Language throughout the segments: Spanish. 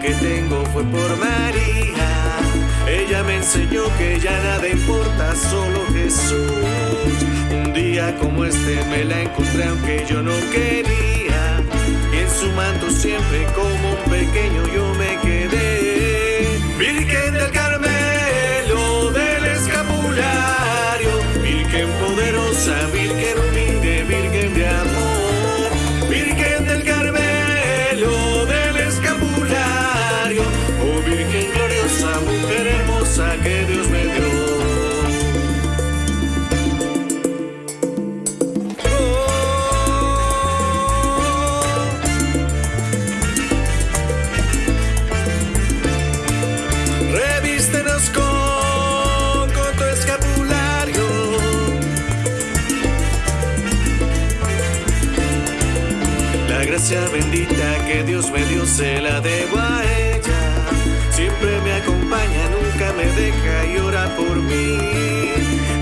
tengo fue por María. Ella me enseñó que ya nada importa, solo Jesús. Un día como este me la encontré aunque yo no quería. Y en su manto siempre como un pequeño yo me quedé. Virgen del Carmelo, del escapulario, Virgen poderosa, Virgen bendita que Dios me dio se la debo a ella. Siempre me acompaña, nunca me deja y ora por mí.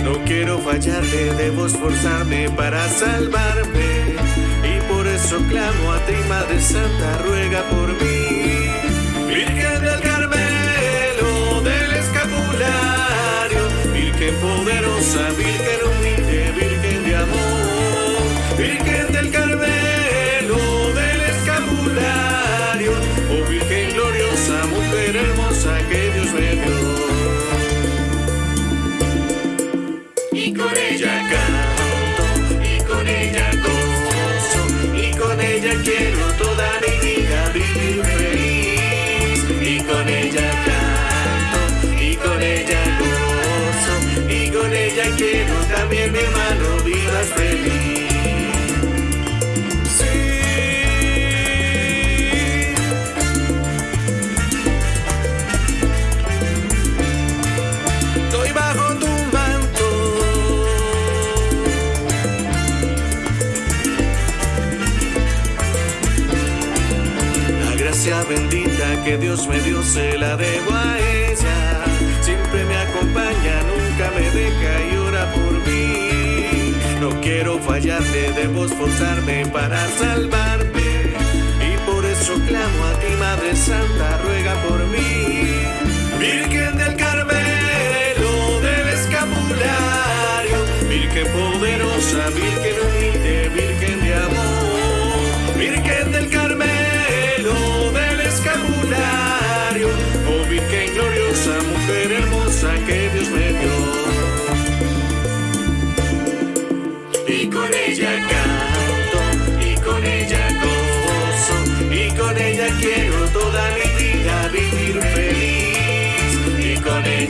No quiero fallarle, debo esforzarme para salvarme. Y por eso clamo a ti, Madre Santa, ruega por mí. Y con ella canto, y con ella gozo, y con ella quiero toda mi vida vivir feliz. Y con ella canto, y con ella gozo, y con ella quiero también mi hermano bendita que Dios me dio se la debo a ella. Siempre me acompaña, nunca me deja y ora por mí. No quiero fallarle, debo esforzarme para salvarme. Y por eso clamo a ti, Madre Santa, ruega por mí. Virgen del Carmelo, del escapulario, Virgen poderosa, Virgen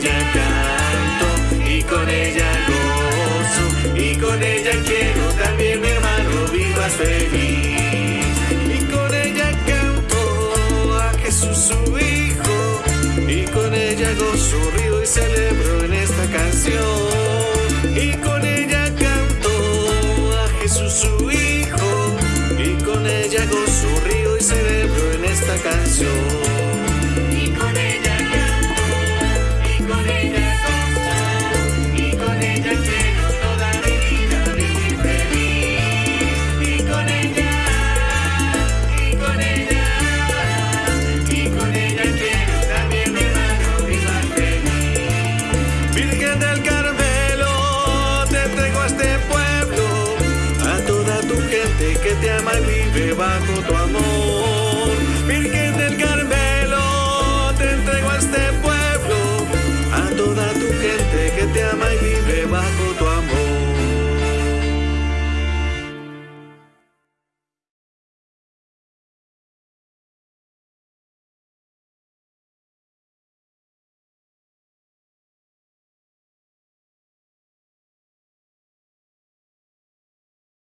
ella canto, y con ella gozo, y con ella quiero también mi hermano vivas feliz. Y con ella canto a Jesús su Hijo, y con ella gozo, río y celebro en esta canción. Y con ella canto a Jesús su Hijo, y con ella gozo, río y celebro en esta canción. Y vive